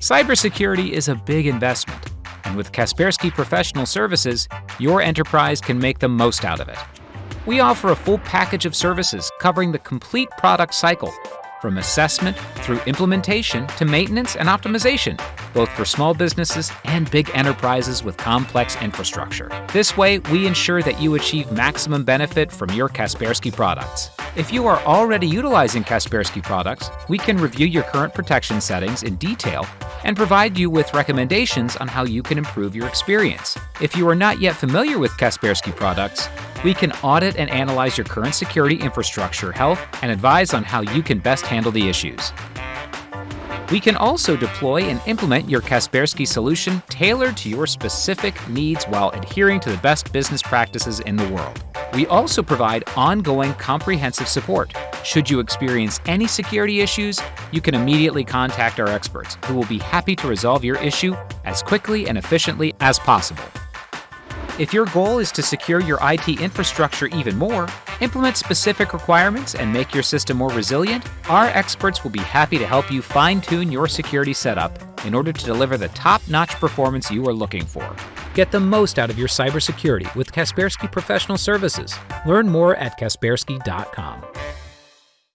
Cybersecurity is a big investment, and with Kaspersky Professional Services, your enterprise can make the most out of it. We offer a full package of services covering the complete product cycle, from assessment through implementation to maintenance and optimization, both for small businesses and big enterprises with complex infrastructure. This way, we ensure that you achieve maximum benefit from your Kaspersky products. If you are already utilizing Kaspersky products, we can review your current protection settings in detail and provide you with recommendations on how you can improve your experience. If you are not yet familiar with Kaspersky products, we can audit and analyze your current security infrastructure health and advise on how you can best handle the issues. We can also deploy and implement your Kaspersky solution tailored to your specific needs while adhering to the best business practices in the world. We also provide ongoing comprehensive support. Should you experience any security issues, you can immediately contact our experts, who will be happy to resolve your issue as quickly and efficiently as possible. If your goal is to secure your IT infrastructure even more, implement specific requirements, and make your system more resilient, our experts will be happy to help you fine tune your security setup in order to deliver the top notch performance you are looking for. Get the most out of your cybersecurity with Kaspersky Professional Services. Learn more at Kaspersky.com.